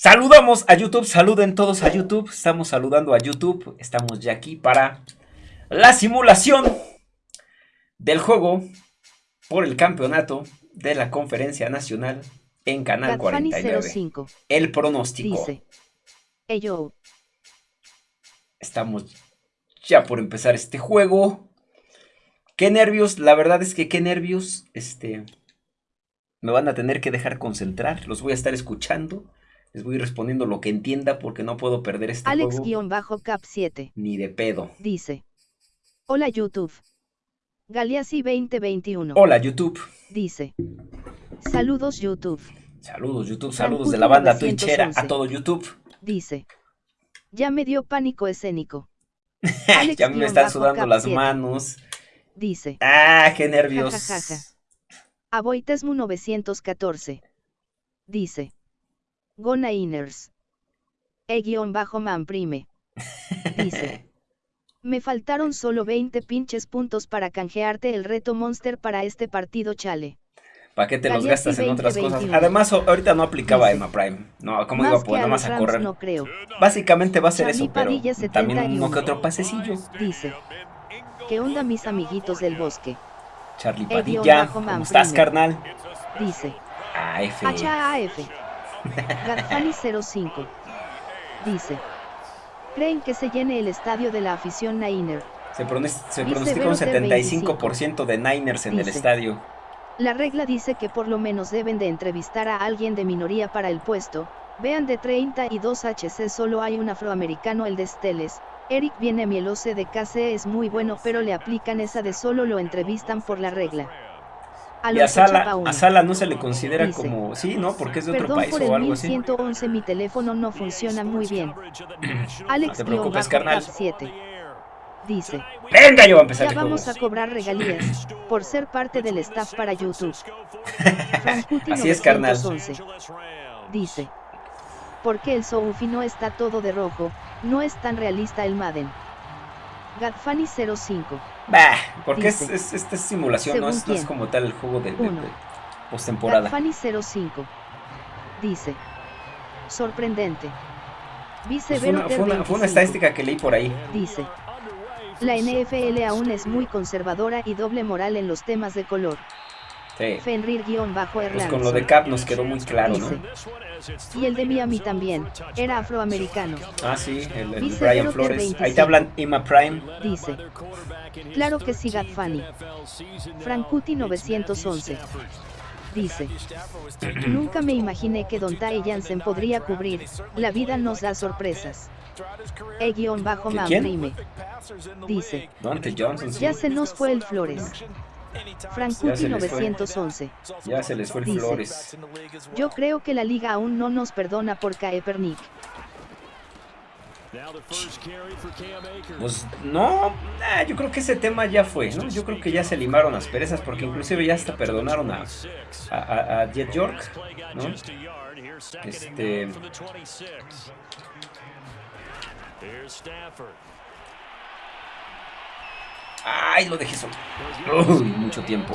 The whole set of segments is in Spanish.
Saludamos a YouTube, saluden todos a YouTube, estamos saludando a YouTube, estamos ya aquí para la simulación del juego por el campeonato de la conferencia nacional en Canal 49. El pronóstico. Dice, Estamos ya por empezar este juego. Qué nervios, la verdad es que qué nervios, este, me van a tener que dejar concentrar, los voy a estar escuchando. Les voy respondiendo lo que entienda porque no puedo perder este Alex-Cap 7. Ni de pedo. Dice. Hola YouTube. Galeazzi 2021. Hola YouTube. Dice. Saludos YouTube. Saludos YouTube, saludos de la banda Twitchera a todo YouTube. Dice. Ya me dio pánico escénico. ya me están sudando las manos. Dice. Ah, qué nervios. Aboitesmu 914. Dice. Gona Inners. E-man prime. Dice. Me faltaron solo 20 pinches puntos para canjearte el reto Monster para este partido chale. ¿Para qué te los gastas en otras cosas? Además, ahorita no aplicaba Emma Prime. No, ¿cómo iba a poder nomás a correr? No creo. Básicamente va a ser eso, pero también uno que otro pasecillo. Dice. ¿Qué onda mis amiguitos del bosque? Charlie Padilla, ¿cómo estás, carnal? Dice. AF. HAF. Gadfani 05. Dice. ¿Creen que se llene el estadio de la afición Niner? Se, pronostica un 75% de Niners en el estadio. La regla dice que por lo menos deben de entrevistar a alguien de minoría para el puesto. Vean de 32 HC solo hay un afroamericano el de Steles. Eric viene mielose de KC es muy bueno pero le aplican esa de solo lo entrevistan por la regla y a Sala, no se le considera como, sí, ¿no? Porque es de otro país o algo así. 111 mi teléfono no funciona muy bien. Alex no te preocupes, carnal. 7. Dice. Venga, yo voy a empezar. Ya vamos a cobrar regalías por ser parte del staff para YouTube. así es, carnal. Dice. Porque el Soufi no está todo de rojo, no es tan realista el Madden. Gadfani 05. Bah, porque es, esta simulación, no es, como tal el juego de, de, postemporada. Fanny 05 dice: Sorprendente. fue, una, fue, una, estadística que leí por ahí. Dice: La NFL aún es muy conservadora y doble moral en los temas de color. Fenrir-Erlandson. Pues con lo de Cap nos quedó muy claro, ¿no? Y el de Miami también, era afroamericano. Ah, sí, el, el Brian Flores. Ahí te hablan Emma Prime. Dice. Claro que sí, Gatfani. Frankuti 911. Dice. Nunca me imaginé que Don Ty Jansen podría cubrir, la vida nos da sorpresas. E-Bajo Prime. Dice. Ya se nos fue el Flores. Frankuti 911. Ya se les fue el Flores. Yo creo que la liga aún no nos perdona por Kaepernick. Pues no, yo creo que ese tema ya fue, ¿no? Yo creo que ya se limaron las perezas porque inclusive ya hasta perdonaron a, a, a Jet York, ¿no? Este... Ay, lo dejé solo. Uy, mucho tiempo.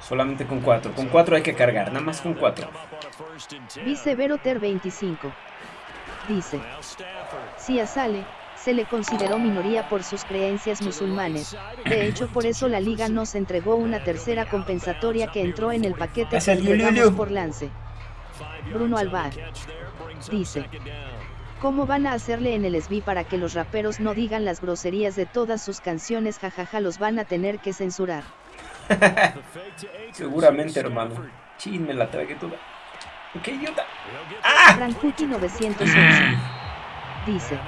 Solamente con 4. Con 4 hay que cargar, nada más con 4. Vice Veroter 25. Dice. Si a Sale, se le consideró minoría por sus creencias musulmanes. De hecho, por eso la liga nos entregó una tercera compensatoria que entró en el paquete que por lance. Bruno Alvar. Dice. ¿Cómo van a hacerle en el SB para que los raperos no digan las groserías de todas sus canciones? Jajaja, los van a tener que censurar. Seguramente, hermano. Chin, me la tragué toda. ¡Qué idiota! ¡Ah! 911 dice.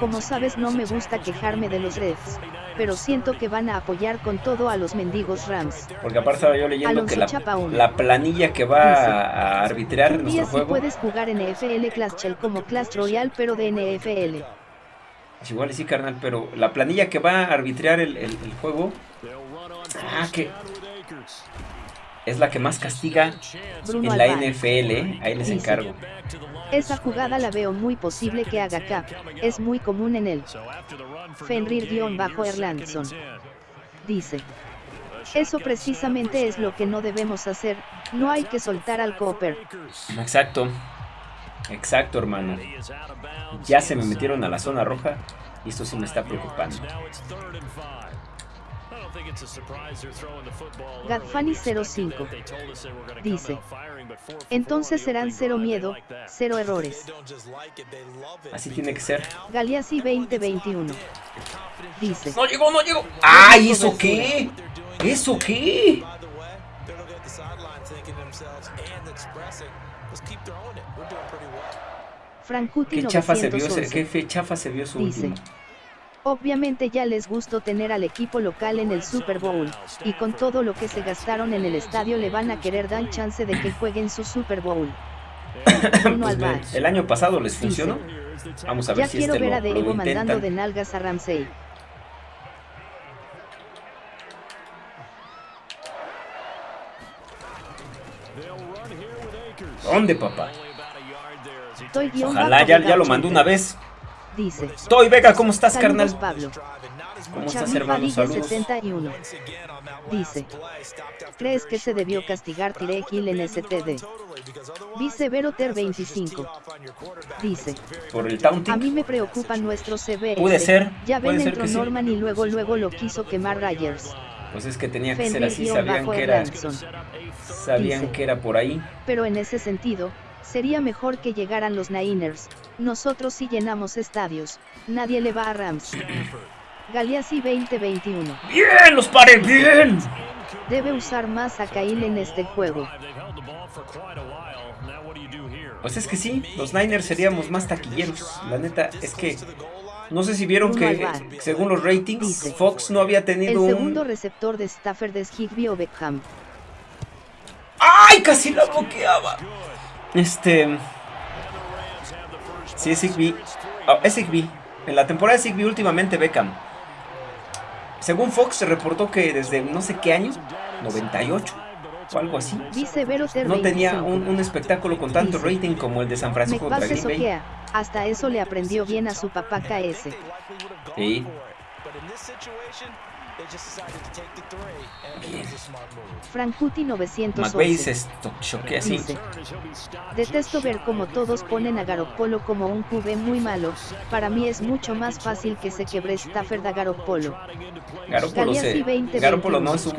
Como sabes no me gusta quejarme de los Reds, pero siento que van a apoyar con todo a los mendigos Rams. Porque aparte estaba yo leyendo que la, planilla que va a arbitrar en nuestro juego... puedes jugar NFL Clash Shell como Clash Royale pero de NFL. Es igual sí carnal, pero la planilla que va a arbitrar el, el juego... Ah, que es la que más castiga en la NFL, ¿eh? ahí les encargo. Esa jugada la veo muy posible que haga Cap, es muy común en él. Fenrir-Erlandson. Dice. Eso precisamente es lo que no debemos hacer, no hay que soltar al Cooper. Exacto. Exacto, hermano. Ya se me metieron a la zona roja y esto sí me está preocupando. Gadfani 05 dice, entonces serán cero miedo, cero errores. Así tiene que ser. Galeazzi 2021 dice, no llegó, no llegó. ¡Ay, eso qué! ¿Eso qué? Frankuti ¿Qué chafa se vio, qué chafa se vio su dice, último? Obviamente ya les gustó tener al equipo local en el Super Bowl, y con todo lo que se gastaron en el estadio le van a querer dar chance de que jueguen su Super Bowl. Pues el año pasado les funcionó. Vamos a ver ya si quiero este ver a Diego mandando de nalgas a Ramsey. ¿Dónde, papá? Ojalá, ya, ya lo mandó 80. una vez. Dice. Toy Vega, ¿cómo estás, Saludos, carnal? Pablo. ¿Cómo estás, hermano? Saludos. 71. Dice. ¿Crees que se debió castigar Tyreek Hill en STD? Vice Veroter 25. Dice. Por el A taunting. mí me preocupa nuestro CBS. Puede ser, Ya ven entró que sí. Norman y luego luego lo quiso quemar Ryers. Pues es que tenía que ser así. Sabían que era, sabían dice. que era por ahí. Pero en ese sentido, sería mejor que llegaran los Niners. Nosotros sí llenamos estadios. Nadie le va a Rams. Galeazzi 2021. ¡Bien! ¡Los paré! ¡Bien! Debe usar más a Kyle en este juego. Pues es que sí, los Niners seríamos más taquilleros. La neta es que no sé si vieron que según los ratings, Dice. Fox no había El tenido segundo un... receptor de Stafford es Higby o Beckham. ¡Ay! Casi la bloqueaba. Este... Sí, es. Ah, es. En la temporada de Higby últimamente Beckham. Según Fox se reportó que desde no sé qué año, 98 o algo así, no tenía 25. un, un espectáculo con tanto rating como el de San Francisco contra Green Bay. Hasta eso le aprendió bien a su papá KS. Sí. Frankuti McVay 911. se choquea así. Dice. Detesto ver cómo todos ponen a Garoppolo como un QB muy malo. Para mí es mucho más fácil que se quebre Stafford a Garoppolo. Garoppolo, se, Galeazzi 20, Garoppolo no es un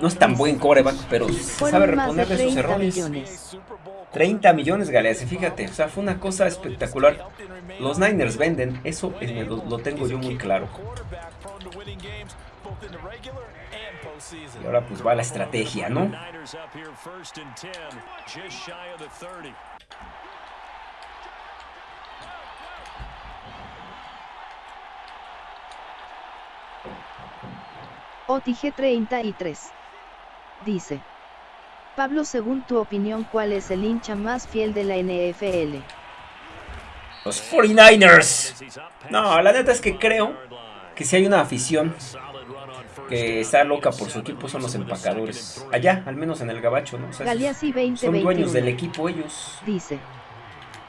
no es tan buen coreback, pero se sabe de sus 30 errores. millones. 30 millones, Galeazzi, fíjate, o sea, fue una cosa espectacular. Los Niners venden, eso eh, lo, lo tengo yo muy claro. Y ahora pues va la estrategia, ¿no? OTG 33. Dice. Pablo, según tu opinión, ¿cuál es el hincha más fiel de la NFL? Los 49ers. No, la neta es que creo que si hay una afición que está loca por su equipo son los empacadores. Allá, al menos en el gabacho, ¿no? O sea, Galeazzi son dueños 2021. del equipo ellos. Dice.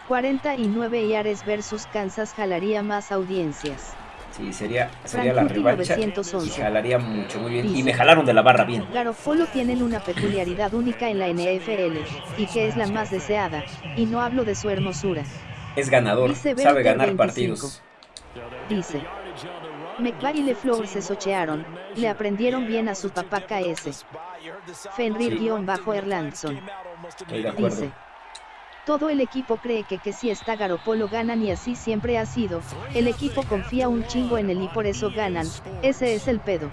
49 Yares versus Kansas jalaría más audiencias. Sí, sería, sería la revancha. 911. Y jalaría mucho, muy bien. Y me jalaron de la barra bien. Garofolo tienen una peculiaridad única en la NFL, y que es la más deseada, y no hablo de su hermosura. Es ganador, sabe ganar 25. partidos. Dice. McVay y LeFleur se sochearon, le aprendieron bien a su papá KS. Fenrir-Erlandson. Dice. Todo el equipo cree que que si está Garopolo ganan y así siempre ha sido, el equipo confía un chingo en él y por eso ganan, ese es el pedo.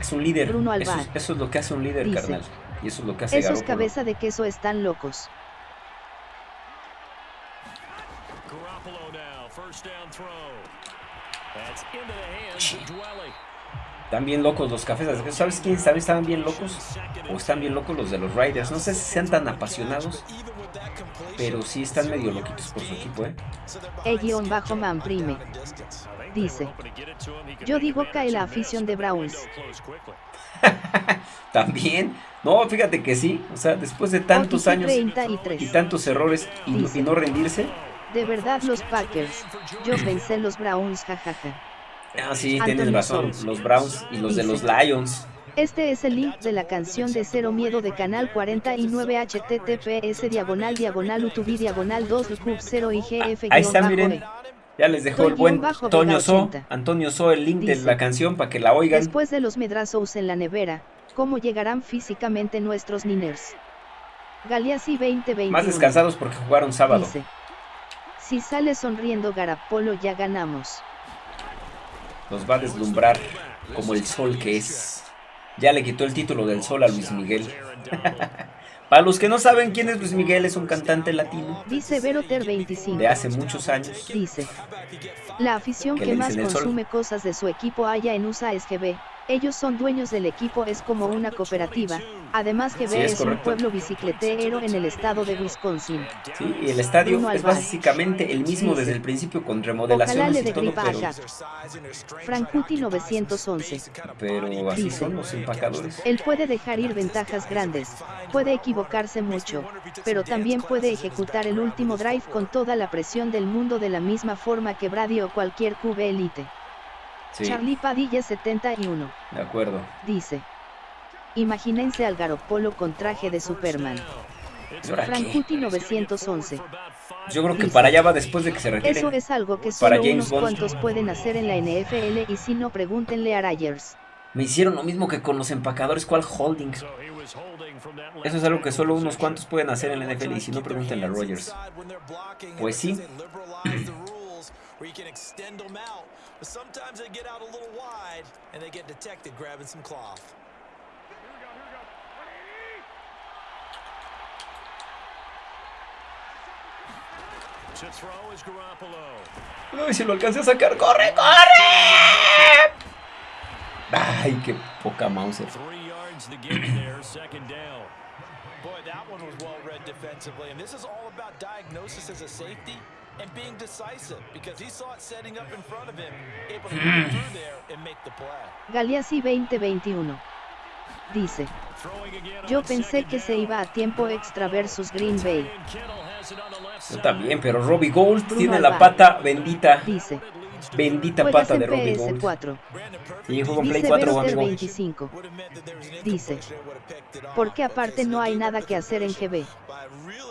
Es un líder. Bruno eso, Alvar. es- eso es lo que hace un líder, Dice. carnal. Y eso es lo que hace Esos Garoppolo. cabeza de queso están locos. Están bien locos los cafés. ¿Sabes quiénes también estaban bien locos? O están bien locos los de los Riders. No sé si sean tan apasionados, pero sí están medio loquitos por su equipo, ¿eh? E-man prime. Dice. Yo digo que la afición de Browns. También. No, fíjate que sí. O sea, después de tantos años 33. y tantos errores y, y no rendirse. De verdad los Packers. Yo vencé los Browns, jajaja. Ah, sí, Anthony tienes razón. Los Browns y los de los. Lions. Este es el link de la canción de Cero Miedo de Canal 49 https diagonal diagonal utubi diagonal 2 cub 0 igf Ahí está, miren. Ya les dejó el buen Antonio So, Antonio So el link de la canción para que la oigan. Después de los medrazos en la nevera, ¿cómo llegarán físicamente nuestros niners? Galeazzi 2020. Más descansados porque jugaron sábado. Dice, si sale sonriendo Garapolo ya ganamos. Nos va a deslumbrar como el sol que es. Ya le quitó el título del sol a Luis Miguel. Para los que no saben quién es Luis Miguel, es un cantante latino. Dice Veroter 25. De hace muchos años. Dice. La afición que, más consume cosas de su equipo haya en USA SGB, ellos son dueños del equipo, es como una cooperativa. Además que es, un pueblo bicicletero en el estado de Wisconsin. Sí, y el estadio es básicamente el mismo desde el principio con remodelaciones y todo, pero... Frankuti 911. Pero así son los empacadores. Él puede dejar ir ventajas grandes, puede equivocarse mucho, pero también puede ejecutar el último drive con toda la presión del mundo de la misma forma que Brady o cualquier QB elite. Charlie Padilla 71. De acuerdo. Dice. Imagínense al Garopolo con traje de Superman. Frankuti 911. Yo creo que para allá va después de que se retire. Eso es algo que solo unos cuantos pueden hacer en la NFL y si no pregúntenle a Rogers. Me hicieron lo mismo que con los empacadores, ¿cuál holding? Eso es algo que solo unos cuantos pueden hacer en la NFL y si no pregúntenle a Rogers. Pues sí. where you can extend them out, but sometimes they get out a little wide and they get detected grabbing some cloth. No, y si lo alcancé a sacar, ¡corre, corre! Ay, qué poca Mauser. Boy, that one was well read defensively, and this is all about diagnosis as a safety and being decisive because he saw it setting up in front of him, able to move through there and make the play. Galeazzi 2021 dice, yo pensé que se iba a tiempo extra versus Green Bay. Yo también, pero Robbie Gold tiene la pata bendita. Dice, Bendita pata de Robbie Gold. 4. Sí, juego en Play 4 amigo. 25. Dice, porque aparte no hay nada que hacer en GB.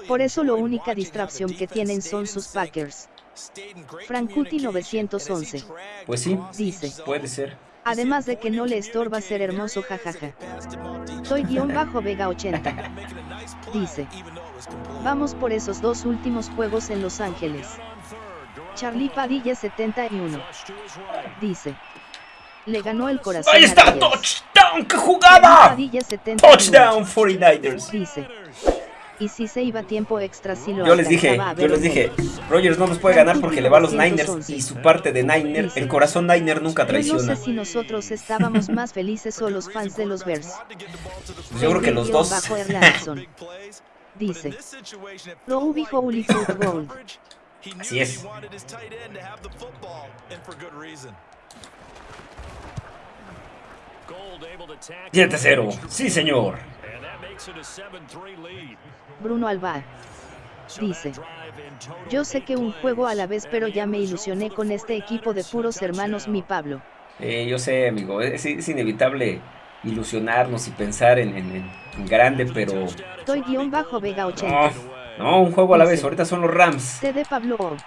Por eso la única distracción que tienen son sus Packers. Frankuti 911. Pues sí, dice. Puede ser. Además de que no le estorba ser hermoso jajaja. Soy guion bajo Vega 80. Dice. Vamos por esos dos últimos juegos en Los Ángeles. Charlie Padilla 71. Dice. Le ganó el corazón. ¡Ahí está! ¡Touchdown! ¡Qué jugada! Padilla 71. ¡Touchdown 49ers! Dice. Y si se iba tiempo extra si lo Yo les dije, yo les dije, Rogers no nos puede ganar porque le va a los Niners y su parte de Niner, el corazón Niner nunca traiciona. Yo no sé si nosotros estábamos más felices o los fans de los Bears. Pues yo creo que los dos. Dice. Lo ubico Uli Gold. Así es. Siete cero. Sí, señor. Bruno Alba. Dice, yo sé que un juego a la vez pero ya me ilusioné con este equipo de puros hermanos mi Pablo. Eh, yo sé amigo, es, inevitable ilusionarnos y pensar en, grande pero... Estoy guion bajo Vega 80. No, un juego a la vez. Ahorita son los Rams. T de Pablo.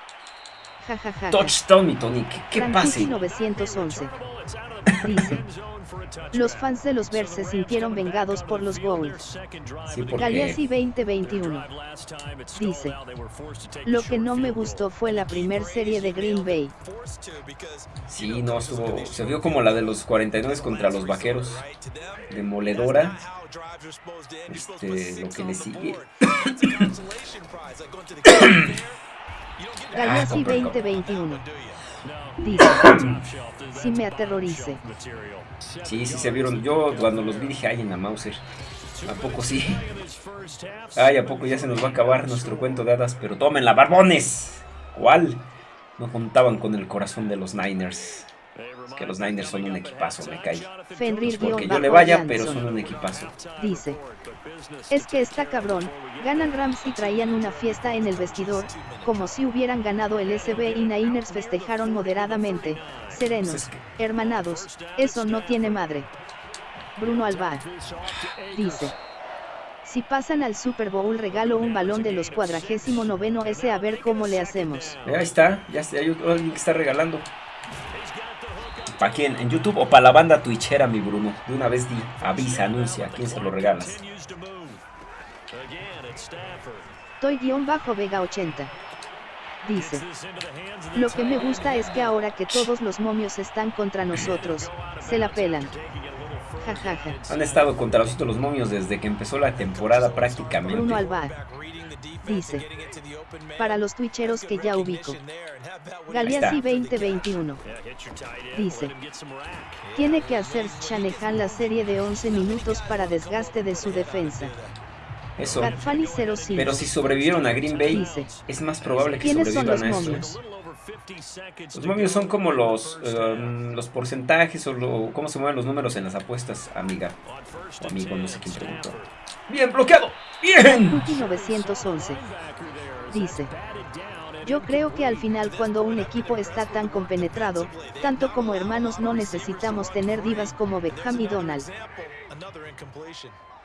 Touchdown, mi Tony. ¿Qué, pase? 911. Dice. Los fans de los Bears se sintieron vengados por los Goals. Sí, 2021. Dice. Lo que no me gustó fue la primer serie de Green Bay. Sí, no estuvo. Se vio como la de los 49 contra los vaqueros. Demoledora. Este, lo que le sigue. Galaxy 2021. Dice, si me aterrorice. Sí, sí se vieron. Yo cuando los vi dije, ay, en la Mauser. ¿A poco sí? Ay, ¿a poco ya se nos va a acabar nuestro cuento de hadas? Pero tomen la barbones. ¿Cuál? No contaban con el corazón de los Niners que los Niners son un equipazo, me cae. Fenrir porque yo le vaya, pero son un equipazo. Dice, es que está cabrón, ganan Rams y traían una fiesta en el vestidor, como si hubieran ganado el SB y Niners festejaron moderadamente, serenos, hermanados, eso no tiene madre. Bruno Alba. Dice. Si pasan al Super Bowl regalo un balón de los cuadragésimo noveno S a ver cómo le hacemos. Ahí está, ya está, hay alguien que está regalando. ¿Para quién? ¿En YouTube o para la banda twitchera, mi Bruno? De una vez di, avisa, anuncia, ¿a quién se lo regalas? Toy-Vega 80. Dice. Lo que me gusta es que ahora que todos los momios están contra nosotros, se la pelan. Han estado contra nosotros los momios desde que empezó la temporada prácticamente. Bruno Alvar. Dice. Para los twitcheros que ya ubico. Galeazzi 2021. Dice. Tiene que hacer Shanahan la serie de 11 minutos para desgaste de su defensa. Eso. Pero si sobrevivieron a Green Bay, es más probable que sobrevivan a eso. Los momios son como los, um, los porcentajes o lo, cómo se mueven los números en las apuestas, amiga. O amigo, no sé quién preguntó. Bien, bloqueado. Bien. 911. Dice. Yo creo que al final cuando un equipo está tan compenetrado, tanto como hermanos no necesitamos tener divas como Beckham y Donald.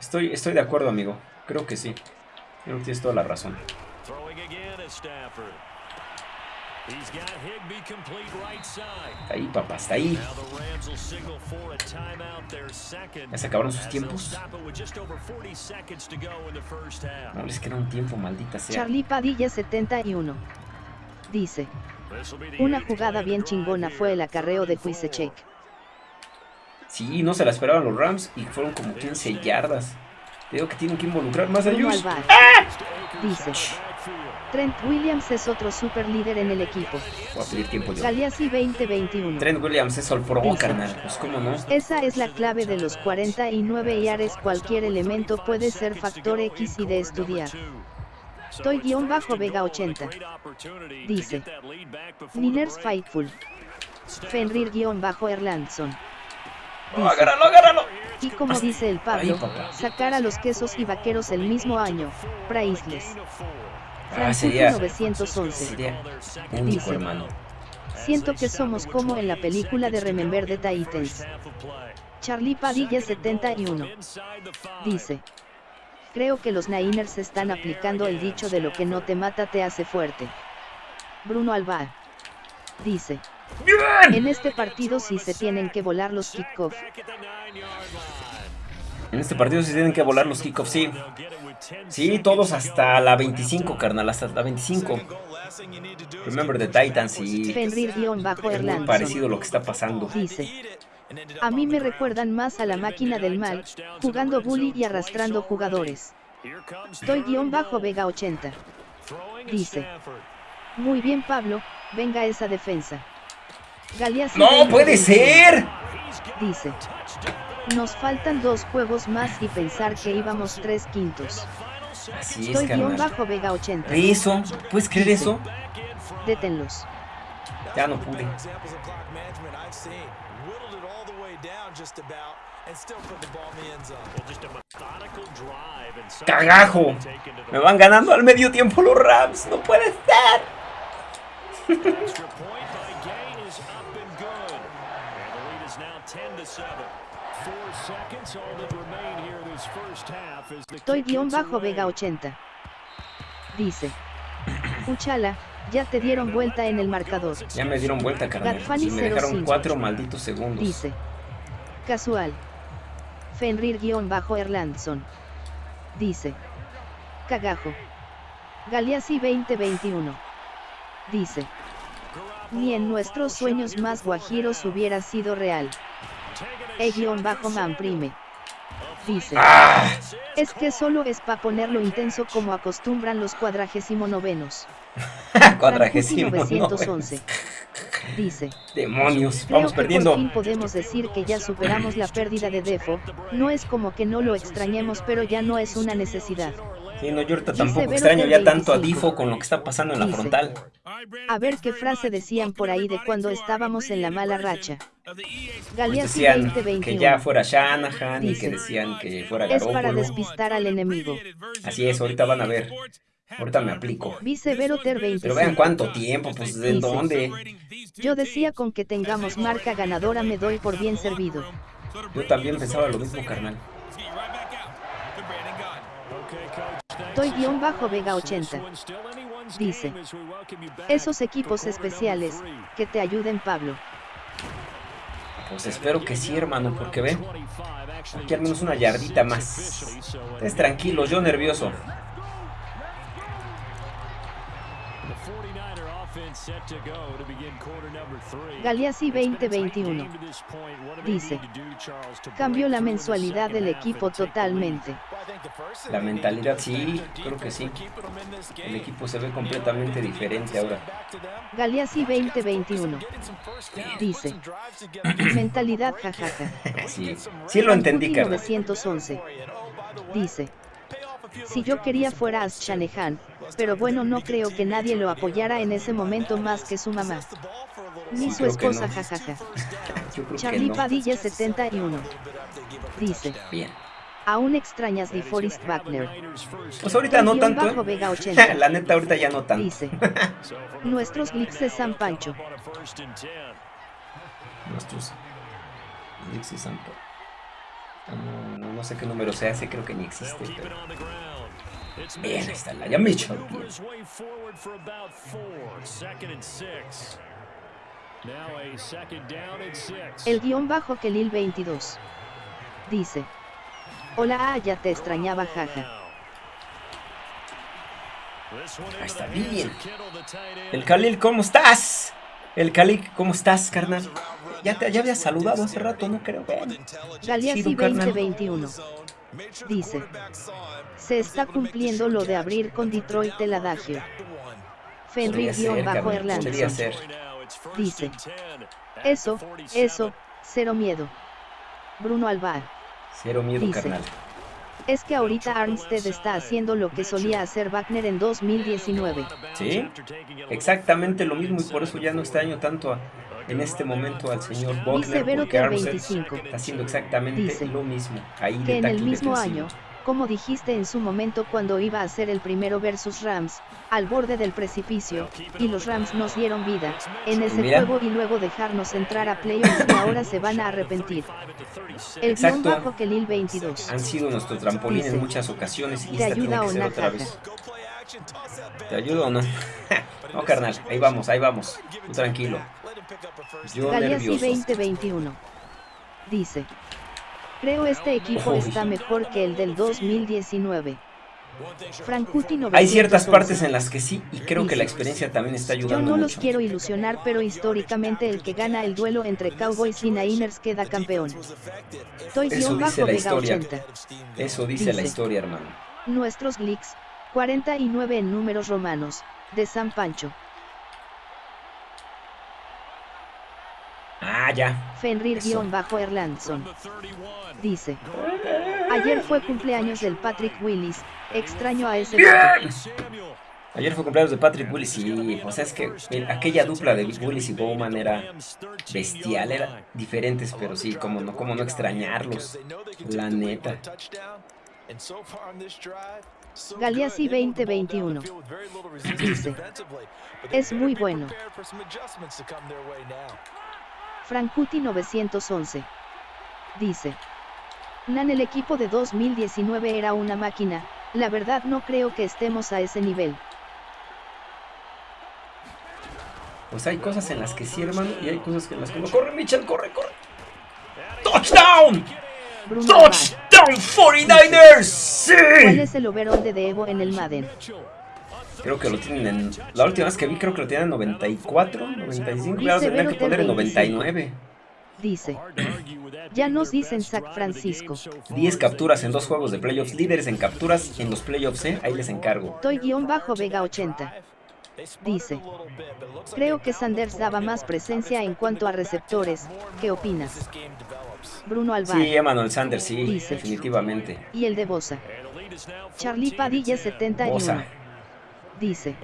Estoy, estoy de acuerdo, amigo. Creo que sí. Creo que tienes toda la razón. Ahí, papá, está ahí. ¿Ya se acabaron sus tiempos? No les queda un tiempo, maldita sea. Charlie Padilla 71. Dice. Una jugada bien chingona fue el acarreo de Check. Sí, no se la esperaban los Rams y fueron como 15 yardas. Digo que tienen que involucrar más a. ¡Ah! Dice. Trent Williams es otro super líder en el equipo. Voy a pedir tiempo yo. 2021. Trent Williams es Pro, carnal. Pues cómo no. Esa es la clave de los 49 yares. Cualquier elemento puede ser factor X y de estudiar. Estoy guion bajo Vega 80. Dice. Niners Fightful. Fenrir guion bajo Erlandson. agárralo, agárralo. Y como dice el Pablo, sacar a los quesos y vaqueros el mismo año. Priceless. Ah, sería, 911. Sería único, dice, hermano. Siento que somos como en la película de Remember the Titans. Charlie Padilla 71. Dice. Creo que los Niners están aplicando el dicho de lo que no te mata te hace fuerte. Bruno Alba. Dice. En este partido sí se tienen que volar los kickoff. En este partido sí tienen que volar los kickoffs, sí. Sí, todos hasta la 25, carnal, hasta la 25. Remember the Titans y... bajo es muy parecido lo que está pasando. Dice. A mí me recuerdan más a la máquina del mal, jugando bully y arrastrando jugadores. Estoy guion bajo Vega 80. Dice. Muy bien Pablo, venga esa defensa. ¡No puede ser! Dice. Nos faltan dos juegos más y pensar que íbamos tres quintos. Así es, Estoy guion bajo Vega 80. ¿Eso? ¿Puedes creer eso? Détenlos. Ya no pude. ¡Cagajo! Me van ganando al medio tiempo los Rams. ¡No puede ser! Estoy guion bajo Vega 80. Dice. Uchala, ya te dieron vuelta en el marcador. Ya me dieron vuelta, carnal. Y me dejaron cuatro malditos segundos. Dice. Casual. Fenrir guion bajo Erlandson. Dice. Cagajo. Galeazzi 2021. Dice. Ni en nuestros sueños más guajiros hubiera sido real. E-Manprime. Dice. Ah. Es que solo es para ponerlo intenso como acostumbran los cuadragésimo novenos. cuadragésimo 911. Dice. Demonios, vamos perdiendo. por fin podemos decir que ya superamos la pérdida de Defo. No es como que no lo extrañemos, pero ya no es una necesidad. Sí, no, yo ahorita tampoco extraño ya tanto a Difo con lo que está pasando en la frontal. A ver qué frase decían por ahí de cuando estábamos en la mala racha. Pues decían que ya fuera Shanahan y que decían que fuera Es para despistar al enemigo. Así es, ahorita van a ver. Ahorita me aplico. Pero vean cuánto tiempo, pues ¿de dónde? Yo decía con que tengamos marca ganadora me doy por bien servido. Yo también pensaba lo mismo, carnal. Toy-Vega 80. Dice. Esos equipos especiales, que te ayuden Pablo. Pues espero que sí, hermano, porque ve, aquí al menos una yardita más. Es tranquilo, yo nervioso. Galeazzi 2021 dice, cambió la mensualidad del equipo totalmente. La mentalidad sí, creo que sí. El equipo se ve completamente diferente ahora. Galeazzi 2021 dice, mentalidad jajaja. sí, sí lo entendí, 911 dice, si yo quería fuera a Shanahan, pero bueno no creo que nadie lo apoyara en ese momento más que su mamá. Ni su esposa jajaja. Charlie Padilla 71. Dice. Bien. Aún extrañas de Forrest Wagner. Pues ahorita no tanto. ¿eh? La neta ahorita ya no tanto. Dice. Nuestros glitches de San Pancho. Nuestros glitches de San Pancho. No, no, sé qué número sea, ese creo que ni existe. Bien, está la ya Mitchell. El guion bajo Kelil 22. Dice. Hola, ah, ya te extrañaba, jaja. Ahí está bien. El Khalil, ¿cómo estás? El Khalil, ¿cómo estás, carnal? Ya te ya había saludado hace rato, no creo. Galeazzi 2021. Dice. Se está cumpliendo lo de abrir con Detroit el adagio. Fenrir-Erlandson. Dice. Eso, eso, cero miedo. Bruno Alvar. Cero miedo, carnal. Es que ahorita Armstead está haciendo lo que solía hacer Wagner en 2019. Sí, exactamente lo mismo y por eso ya no extraño tanto en este momento al señor Wagner porque Armstead está haciendo exactamente lo mismo. Ahí que en el mismo año, como dijiste en su momento cuando iba a ser el primero versus Rams, al borde del precipicio, y los Rams nos dieron vida, en ese juego y luego dejarnos entrar a playoffs y ahora se van a arrepentir. El guion bajo que Lil 22. Han sido nuestro trampolín en muchas ocasiones y esta ayuda tiene que ser otra vez. ¿Te ayudo o no? no, carnal, ahí vamos, ahí vamos. Tú tranquilo. Yo Galeazzi 2021. Dice. Creo este equipo está mejor que el del 2019. Frankuti Hay ciertas partes en las que sí, y creo que la experiencia también está ayudando. Yo no los quiero ilusionar, pero históricamente el que gana el duelo entre Cowboys y Niners queda campeón. Eso dice la historia. Eso dice, la historia, hermano. Nuestros Glicks, 49 en números romanos, de San Pancho. Ah, ya. Fenrir-Erlandson. Dice. Ayer fue cumpleaños del Patrick Willis. Extraño a ese. Ayer fue cumpleaños de Patrick Willis y, o sea, es que aquella dupla de Willis y Bowman era bestial, era diferentes, pero sí, como no, como no extrañarlos, la neta. Galeazzi 2021 dice, es muy bueno. Frankuti 911. Dice. Nan el equipo de 2019 era una máquina, la verdad no creo que estemos a ese nivel. Pues hay cosas en las que sí, hermano, y hay cosas en las que no. ¡Corre, Mitchell! ¡Corre, corre! ¡Touchdown! ¡Touchdown 49ers! ¡Sí! ¿Cuál es el overall de Evo en el Madden? Creo que lo tienen en... La última vez que vi creo que lo tienen en 94, 95. Claro, tendrían que poner en 99. Dice. Ya nos dicen San Francisco. 10 capturas en dos juegos de playoffs. Líderes en capturas en los playoffs, ¿eh? Ahí les encargo. Toy-Vega 80. Dice. Creo que Sanders daba más presencia en cuanto a receptores. ¿Qué opinas? Bruno Alvar. Sí, Emmanuel Sanders, sí, definitivamente. Y el de Bosa. Charlie Padilla 71. Bosa dice.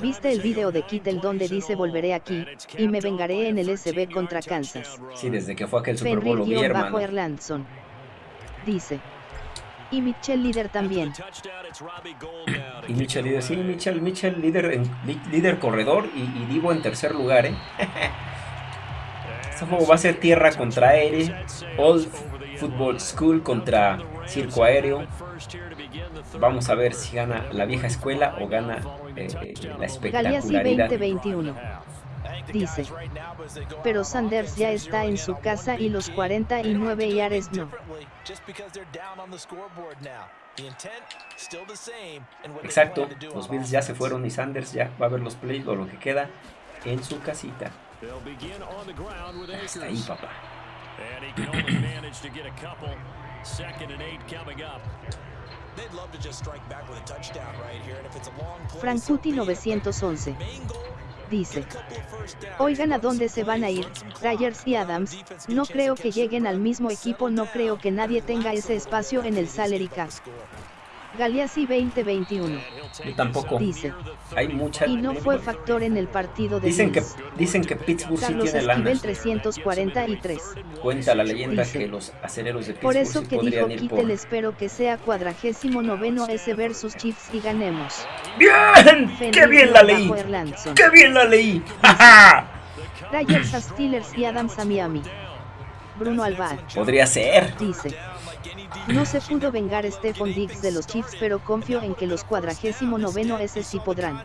¿Viste el video de Kittel donde dice volveré aquí, y me vengaré en el SB contra Kansas? Sí, desde que fue aquel Super Bowl lo vi, hermano. Erlandson. Dice. Y Mitchell líder también. Y Mitchell líder, sí, Mitchell, Mitchell líder, líder corredor y, y Divo en tercer lugar, ¿eh? Este juego va a ser tierra contra aire, Old Football School contra circo aéreo. Vamos a ver si gana la vieja escuela o gana eh, eh, la espectacularidad. 2021 dice. Pero Sanders ya está en su casa y los 49 yares no. Exacto, los Bills ya se fueron y Sanders ya va a ver los plays o lo que queda en su casita. Está ahí, papá. Frankuti 911 dice. Oigan a dónde se van a ir, Ryers y Adams, no creo que lleguen al mismo equipo, no creo que nadie tenga ese espacio en el salary cap. Galeazzi 2021. Yo tampoco. Dice. Hay mucha. Y no fue factor en el partido de Dicen que dicen que Pittsburgh Carlos sí tiene lana. 343. Cuenta la leyenda Dice. que los aceleros de Por Pittsburgh eso sí que dijo Kittel por. espero que sea cuadragésimo noveno S versus Chiefs y ganemos. ¡Bien! ¡Qué bien la leí! ¡Qué bien la leí! Ryers a Steelers y Adams a Miami. Bruno Alvar. Podría ser. Dice. No se pudo vengar Stephon Diggs de los Chiefs pero confío en que los cuadragésimo noveno S sí podrán.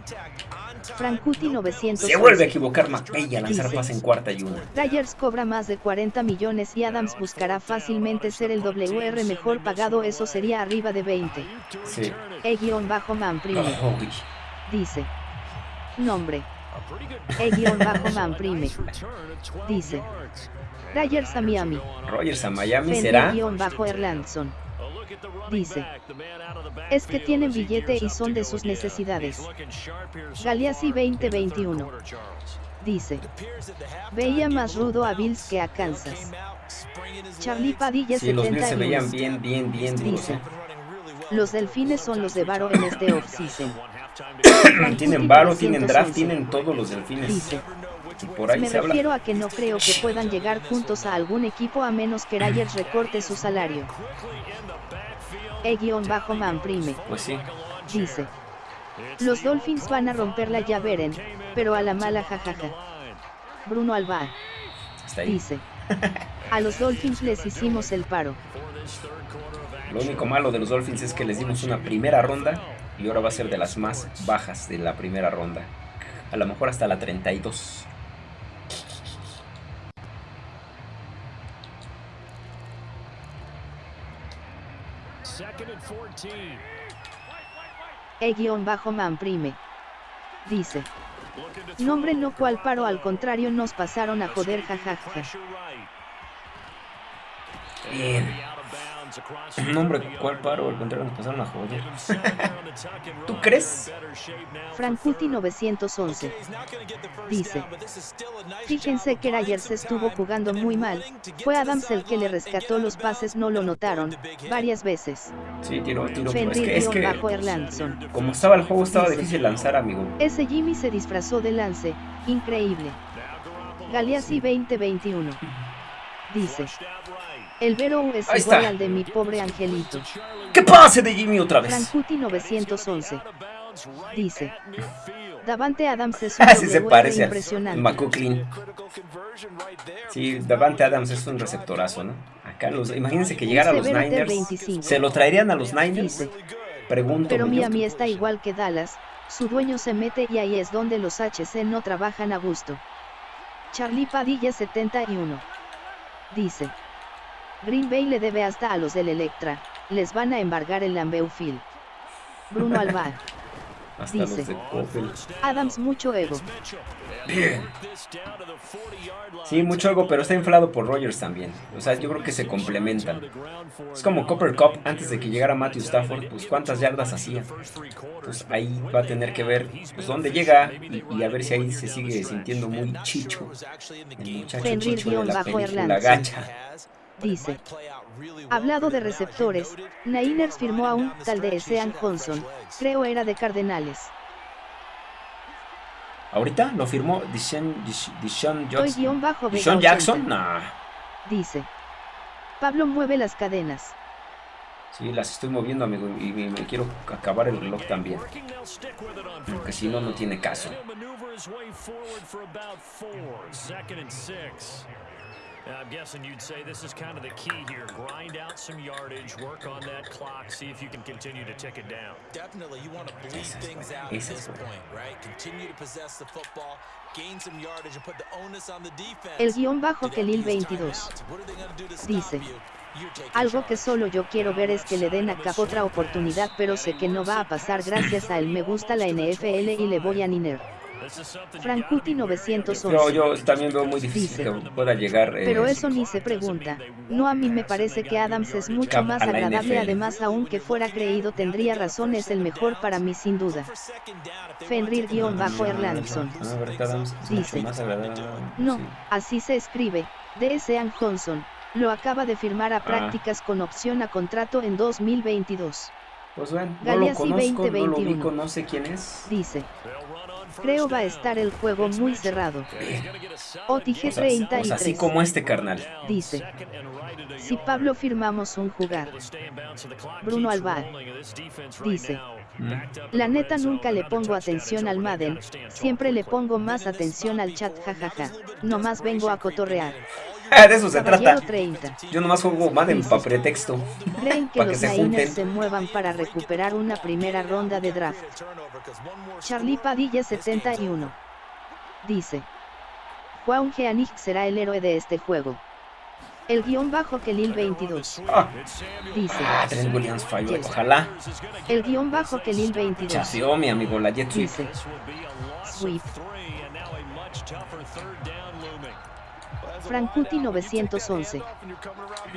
Frankuti 900. Se vuelve a equivocar McVay a lanzar pase en cuarta y una. Ryers cobra más de 40 millones y Adams buscará fácilmente ser el WR mejor pagado, eso sería arriba de 20. Sí. E-man prime. Uy. Dice. Nombre. E-man prime. Dice. Ryers a Miami. Rogers a Miami será. Fender-Erlandson. Dice. Es que tienen billete y son de sus necesidades. Galeazzi 2021. Dice. Veía más rudo a Bills que a Kansas. Charlie Padilla Sí, los Bills se 71. veían bien, bien, bien. Dice. ¿eh? Los delfines son los de Varo en este offseason. Tienen varo, tienen draft, tienen todos los delfines. Dice. Y por ahí Me se habla. refiero a que no creo que puedan llegar juntos a algún equipo a menos que Ryers recorte su salario. E-man prime. Pues sí. Dice. Los Dolphins van a romperla ya veren, pero a la mala jajaja. Bruno ahí. Dice. A los Dolphins les hicimos el paro. Lo único malo de los Dolphins es que les dimos una primera ronda y ahora va a ser de las más bajas de la primera ronda. A lo mejor hasta la 32. E-man prime. Dice. Nombre no cual paro al contrario nos pasaron a joder jajaja. Bien. Nombre, ¿cuál paro? Al contrario, nos pasaron a joder. ¿Tú crees? Frankuti 911. Dice. Fíjense que Ryers estuvo jugando muy mal, fue Adams el que le rescató los pases no lo notaron, varias veces. Sí, tiro, tiro. pero Es que, es que como estaba el juego, estaba Dice. difícil lanzar, amigo. Ese Jimmy se disfrazó de lance, increíble. Galeazzi 2021. Dice. El Vero es Ahí igual está. al de mi pobre angelito. ¡Que pase de Jimmy otra vez! Frankuti 911. Dice. Davante Adams es un Así se WR parece impresionante. McCucklin. Sí, Davante Adams es un receptorazo, ¿no? Acá los, imagínense que llegara a los Niners. 25. ¿Se lo traerían a los Niners? Dice. Pregunto. Pero yo. Miami está igual que Dallas, su dueño se mete y ahí es donde los HC no trabajan a gusto. Charlie Padilla 71. Dice. Green Bay le debe hasta a los del Electra, les van a embargar el Lambeau Field. Bruno Alvar. Hasta dice. los de Coppel. Adams mucho ego. Bien. Sí, mucho algo, pero está inflado por Rogers también. O sea, yo creo que se complementan. Es como Copper Cup antes de que llegara Matthew Stafford, pues cuántas yardas hacía. Pues ahí va a tener que ver pues dónde llega y, y a ver si ahí se sigue sintiendo muy chicho. El muchacho chicho de la película gacha. Dice. Hablado de receptores, Niners firmó a un tal de Sean Johnson, creo era de Cardenales. Ahorita lo firmó Hoy Jackson. 80. Jackson, nah. Dice. Pablo mueve las cadenas. Sí, las estoy moviendo, amigo, y me, me quiero acabar el reloj también. Porque si no, no tiene caso. I'm guessing you'd say this is kind of the key here. Grind out some yardage, work on that clock, see if you can continue to tick it down. Definitely, you want to bleed things out at this point, right? Continue to possess the football, gain some yardage, and put the onus on the defense. El guion bajo Kelil 22 dice, algo que solo yo quiero ver es que le den a Cap otra oportunidad pero sé que no va a pasar gracias a él me gusta la NFL y le voy a Niner. Frankuti 911. Yo, yo también veo muy difícil que pueda llegar. Eh, pero eso ni se pregunta. No a mí me parece que Adams es mucho más agradable, además aunque fuera creído tendría razón, es el mejor para mí sin duda. Fenrir-Erlandson. Dice. No, así se escribe. De Sean Johnson. Lo acaba de firmar a ah. prácticas con opción a contrato en 2022. Pues bueno, no lo conozco, no lo ubico, no sé quién es. Dice. Creo va a estar el juego muy cerrado. Otige 33. así como este carnal. Dice. Si Pablo firmamos un jugar. Bruno Alvar. Dice. Mm. La neta nunca le pongo atención al Madden, siempre le pongo más atención al chat jajaja. Nomás vengo a cotorrear. de eso se trata. Yo nomás juego Madden para pretexto. Creen que los Niners se muevan para recuperar una primera ronda de draft. Charlie Padilla 71. Dice. Juan Geanich será el héroe de este juego. El guion bajo Kelil 22. Ah. Dice. Ah, Trent Williams falló, ojalá. El guion bajo Kelil 22. Chaseó mi amigo, la Jet. Dice. Swift. Frankuti 911.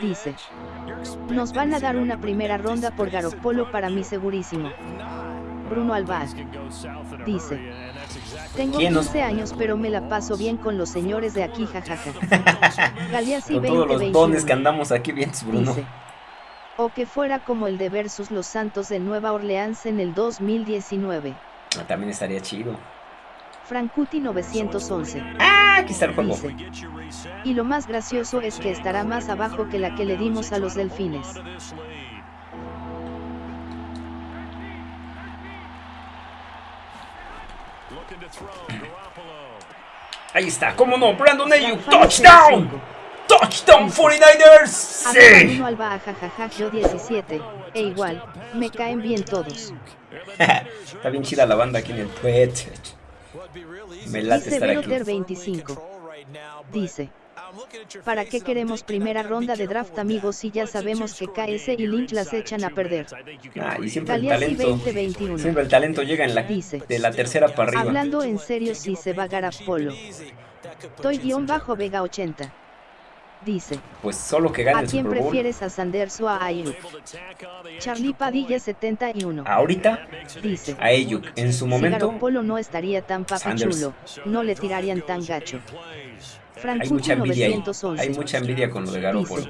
Dice. Nos van a dar una primera ronda por Garopolo para mí segurísimo. Bruno Alvar. Dice. Tengo 15 años pero me la paso bien con los señores de aquí jajaja. Galeazzi con todos los dones que andamos aquí bien, Bruno. Dice. O que fuera como el de versus los Santos de Nueva Orleans en el 2019. Ah, también estaría chido. Frankuti 911. Ah, aquí está el juego. y lo más gracioso es que estará más abajo que la que le dimos a los delfines. Ahí está, cómo no, Brandon Ayuk, touchdown. Touchdown 49ers. Sí. Alba, jajaja, yo 17. E igual, me caen bien todos. está bien chida la banda aquí en el Twitter. Me late estar aquí. 25. Dice. ¿Para qué queremos primera ronda de draft amigos si ya sabemos que KS y Lynch las echan a perder? Ah, y siempre el talento, siempre el talento llega en la, Dice, de la tercera para arriba. Hablando en serio si se va a Polo. Toy guion bajo Vega 80. Dice. Pues solo que gane ¿A quién prefieres a Sanders o a Ayuk? Charlie Padilla 71. Ahorita dice. A Ayuk. En su momento. Si Polo no estaría tan papachulo. No le tirarían tan gacho. hay mucha envidia ahí. Hay mucha envidia con lo de Garoppolo.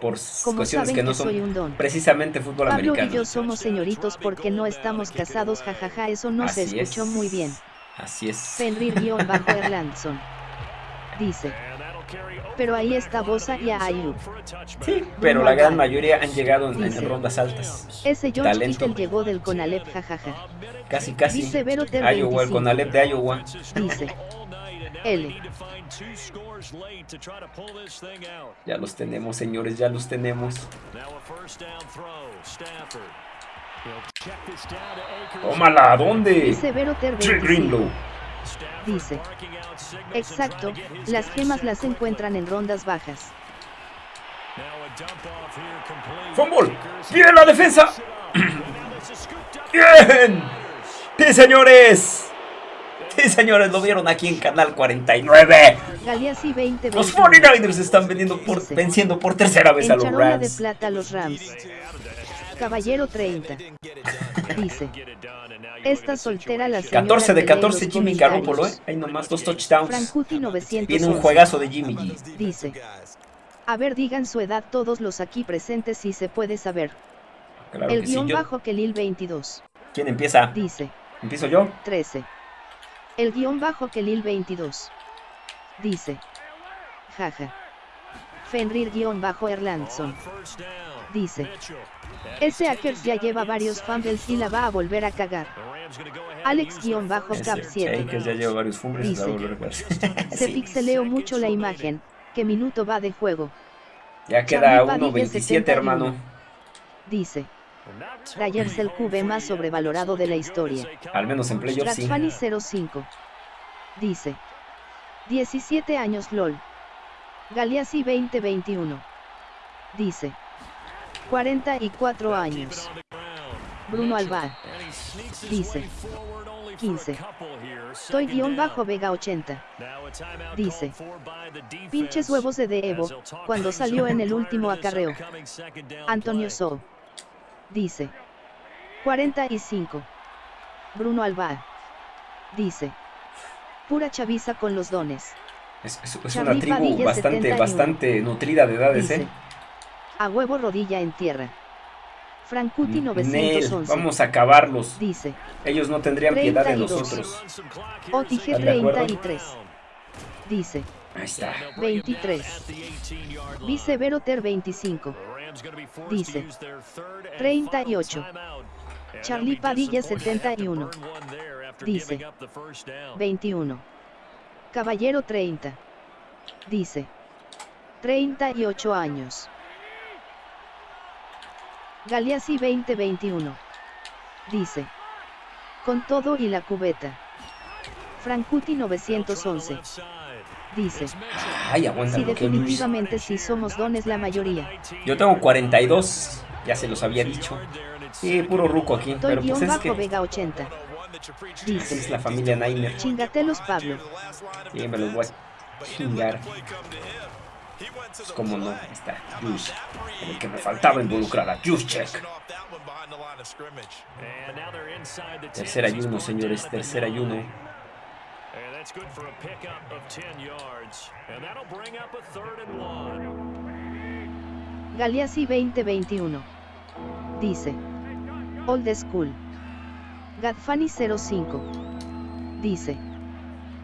Por cuestiones que no son precisamente fútbol Pablo americano. y yo somos señoritos porque no estamos casados, jajaja, eso no se escuchó muy bien. Así es. Fenrir-Erlandson. Dice. Pero ahí está Bosa y Ayuk. Sí, pero la gran mayoría han llegado en, rondas altas. Ese John Talento. llegó del Conalep, jajaja. Casi, casi. Dice Iowa, el Conalep de Iowa. Dice. L. Ya los tenemos, señores, ya los tenemos. Tómala, ¿dónde? Dice Greenlow. Dice. Exacto, las gemas las encuentran en rondas bajas. ¡Fumble! ¡Bien la defensa! ¡Bien! ¡Sí, señores! Sí, señores, lo vieron aquí en Canal 49. 20, los 49ers están vendiendo por, venciendo por tercera vez a los Rams. de plata a los Rams. Caballero 30. Dice. Esta soltera la 14 de 14 Jimmy Garoppolo, ¿eh? Hay nomás dos touchdowns. Tiene un juegazo de Jimmy G. Dice. A ver, digan su edad todos los aquí presentes si se puede saber. El guion bajo Kelil 22. ¿Quién empieza? Dice. ¿Empiezo yo? 13. El guion bajo Kelil 22. Dice. Jaja. Fenrir guion bajo Erlandson. Dice. Ese Akers ya lleva varios fumbles y la va a volver a cagar. Alex-Cap 7. ya lleva varios fumbles Dice, Se pixeleó mucho la imagen. ¿Qué minuto va de juego? Ya queda 1.27, hermano. Dice. Dyers el QB más sobrevalorado de la historia. Al menos en playoffs sí. 05. Dice. 17 años LOL. Galeazzi 2021. Dice. 44 años. Bruno Alvar. Dice. 15. Toy guion bajo Vega 80. Dice. Pinches huevos de De Evo, cuando salió en el último acarreo. Antonio So. Dice. 45. Bruno Alvar. Dice. Pura chaviza con los dones. Es, una tribu bastante, bastante nutrida de edades, ¿eh? A huevo rodilla en tierra. Francuti 911. vamos a acabarlos. Dice. Ellos no tendrían piedad de nosotros. Otige 33. Dice. Ahí está. 23. Vicevero Ter 25. Dice. 38. Charlie Padilla 71. Dice. 21. Caballero 30. Dice. 38 años. Galeazzi 2021. Dice. Con todo y la cubeta. Francuti 911. Dice. Ay, aguanta. Sí, definitivamente sí somos dones la mayoría. Yo tengo 42. Ya se los había dicho. Sí, puro ruco aquí. pero pues es que... Vega 80. Dice. Es la familia Nainer. Chingatelos Pablo. Sí, me los voy a chingar. Pues como no, está Juice. El que me faltaba involucrar a Juice Tercer ayuno, señores, tercer ayuno. Galeazzi 2021. Dice. Old School. Gadfani 05. Dice.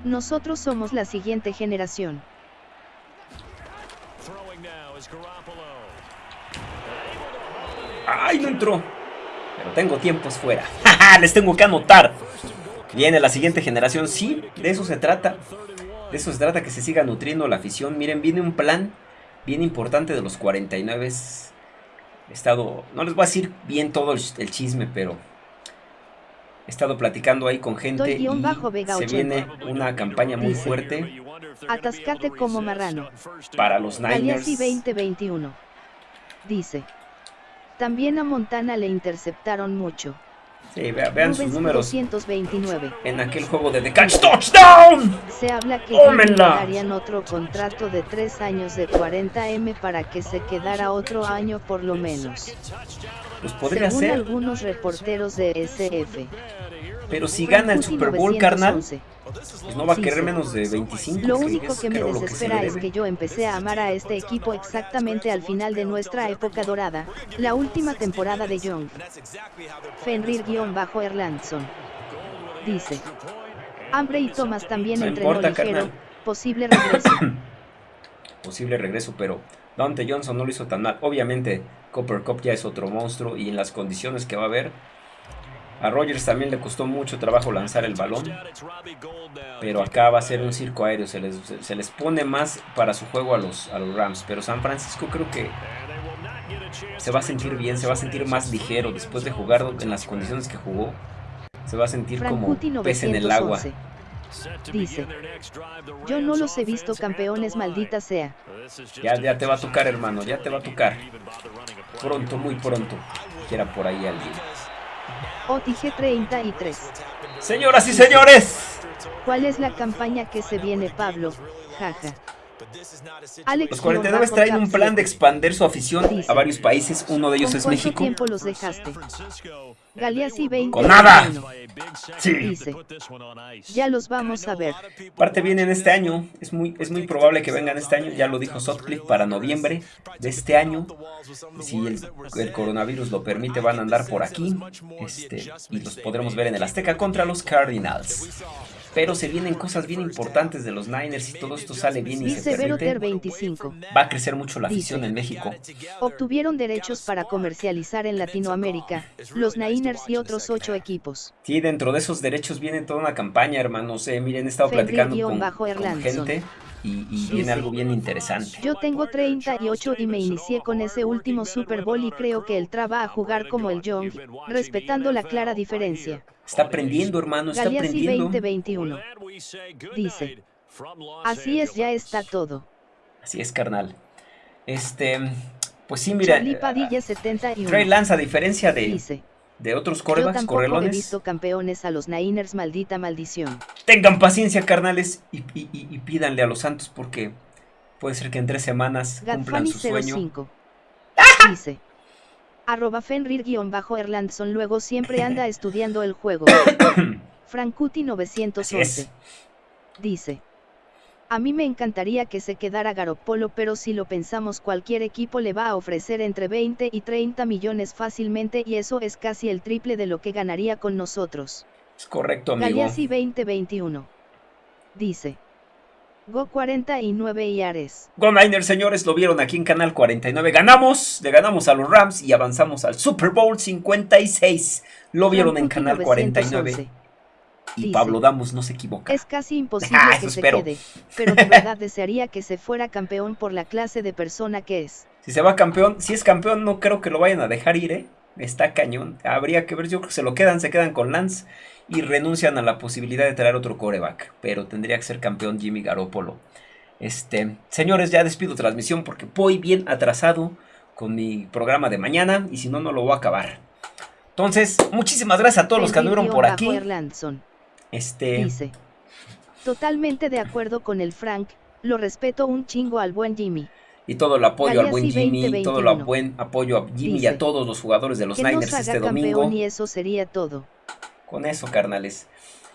Nosotros somos la siguiente generación. ¡Ay, no entró! Pero tengo tiempos fuera. Les tengo que anotar. Viene la siguiente generación. Sí, de eso se trata. De eso se trata que se siga nutriendo la afición. Miren, viene un plan bien importante de los 49. He estado, no les voy a decir bien todo el, chisme, pero he estado platicando ahí con gente y se viene una campaña muy fuerte. Atascate como marrano. Para los Niners. 2021. Dice. También a Montana le interceptaron mucho. Sí, vean, sus números. En aquel juego de The Catch Touchdown. Se habla que darían otro contrato de 3 años de 40M para que se quedara otro año por lo menos. Pues podría Según ser. algunos reporteros de SF. Pero si gana el Super Bowl, carnal, pues no va a querer menos de 25. Lo único que me desespera es que yo empecé a amar a este equipo exactamente al final de nuestra época dorada, la última temporada de Young. Fenrir-Erlandson. Dice. Hambre y Thomas también entrenó ligero, posible regreso. posible regreso, pero Dante Johnson no lo hizo tan mal. Obviamente, Copper Cup ya es otro monstruo y en las condiciones que va a haber, a Rogers también le costó mucho trabajo lanzar el balón. Pero acá va a ser un circo aéreo. Se les, pone más para su juego a los, a los Rams. Pero San Francisco creo que se va a sentir bien. Se va a sentir más ligero después de jugar en las condiciones que jugó. Se va a sentir como pez en el agua. Dice, yo no los he visto campeones, maldita sea. Ya, ya te va a tocar, hermano, ya te va a tocar. Pronto, muy pronto. Quiera por ahí alguien. OTG 33. Señoras y señores. ¿Cuál es la campaña que se viene, Pablo? Jaja. Los 49 traen un plan de expandir su afición a varios países, uno de ellos es México. tiempo los dejaste? Galeazzi 20. ¡Con nada! Sí. Dice, ya los vamos a ver. Parte vienen este año, es muy, es muy probable que vengan este año, ya lo dijo Sotcliffe, para noviembre de este año. Si el, coronavirus lo permite, van a andar por aquí este, y los podremos ver en el Azteca contra los Cardinals. Pero se vienen cosas bien importantes de los Niners y todo esto sale bien y se permite. 25. Va a crecer mucho la afición en México. Obtuvieron derechos para comercializar en Latinoamérica, los Niners y otros ocho equipos. Sí, dentro de esos derechos viene toda una campaña, hermanos. Eh, miren, he estado platicando con, gente y, y viene algo bien interesante. Yo tengo 38 y me inicié con ese último Super Bowl y creo que él traba a jugar como el Young, respetando la clara diferencia. Está aprendiendo, hermano, está Galeazzi aprendiendo. 2021. Dice. Así es, ya está todo. Así es, carnal. Este, pues sí, mira. Charlie Padilla 71. Trey Lance, a diferencia de, Dice. De otros Yo corebacks tampoco he correlones, visto campeones a los Niners, maldita maldición. tengan paciencia, carnales, y, y- y- y pídanle a los Santos porque puede ser que en tres semanas cumplan Gadfani su sueño. 05. Dice. Arroba Fenrir-Erlandson luego siempre anda estudiando el juego. Frankuti Así 911. es. Dice. A mí me encantaría que se quedara Garoppolo pero si lo pensamos cualquier equipo le va a ofrecer entre 20 y 30 millones fácilmente y eso es casi el triple de lo que ganaría con nosotros. Es correcto, amigo. Galeazzi 2021. Dice. Go 49 y Ares. Go Niners, señores, lo vieron aquí en Canal 49. Ganamos, le ganamos a los Rams y avanzamos al Super Bowl 56. Lo vieron en Canal 49. 911. Y dice, Pablo Damos no se equivoca. Es casi imposible Ah, que se espero. quede, pero de verdad desearía que se fuera campeón por la clase de persona que es. Si se va campeón, si es campeón, no creo que lo vayan a dejar ir, ¿eh? Está cañón. Habría que ver, yo creo que se lo quedan, se quedan con Lance y renuncian a la posibilidad de traer otro coreback. Pero tendría que ser campeón Jimmy Garoppolo. Este, señores, ya despido transmisión porque voy bien atrasado con mi programa de mañana y si no, no lo voy a acabar. Entonces, muchísimas gracias a todos los que anduvieron por aquí. Este, Dice. Totalmente de acuerdo con el Frank, lo respeto un chingo al buen Jimmy. y todo el apoyo al buen Jimmy, 2021. todo el buen apoyo a Jimmy y a todos los jugadores de los que nos Niners haga este domingo. y eso sería todo. Con eso, carnales.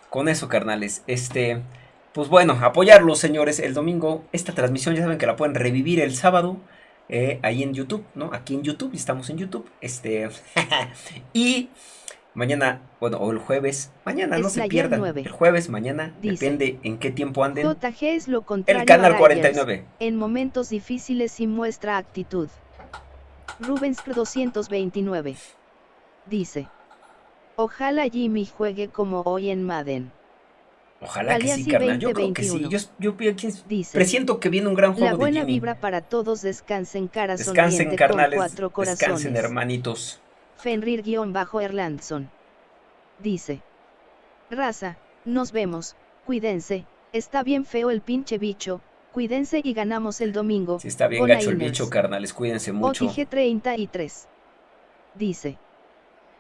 Con eso, carnales. Este, pues bueno, apoyarlos, señores, el domingo. Esta transmisión ya saben que la pueden revivir el sábado. eh, ahí en YouTube, ¿no? Aquí en YouTube, estamos en YouTube. Este. y mañana, bueno, o el jueves. Mañana no se pierdan. 9. El jueves, mañana. Dice, depende en qué tiempo anden. JG es lo contrario El canal a Ryers. 49. En momentos difíciles sí muestra actitud. Rubens 229. Dice. Ojalá Jimmy juegue como hoy en Madden. Ojalá que sí, carnal. Yo creo que sí. 2021. Yo, yo, yo Dice. presiento que viene un gran juego La de buena Jimmy. vibra para todos descansen cara Descansen, carnales. con cuatro corazones. Descansen, hermanitos. Fenrir-Erlandson. Dice. Raza, nos vemos, cuídense, está bien feo el pinche bicho, cuídense y ganamos el domingo. Está bien gacho el bicho, carnales. Cuídense mucho. OTG 33. Dice.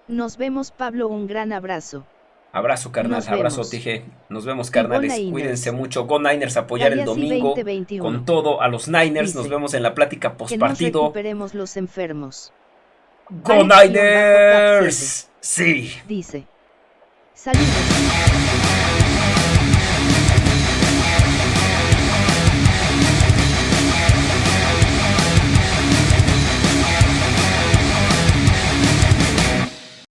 Nos vemos Pablo, un gran abrazo. Abrazo, carnal. Abrazo. TG. Nos vemos, carnales. Cuídense mucho. Go Niners, apoyar el domingo 2021. con todo a los Niners. Dice, Nos vemos en la plática Que nos postpartido. recuperemos los enfermos. Go Niners. Sí. Dice. Saludos.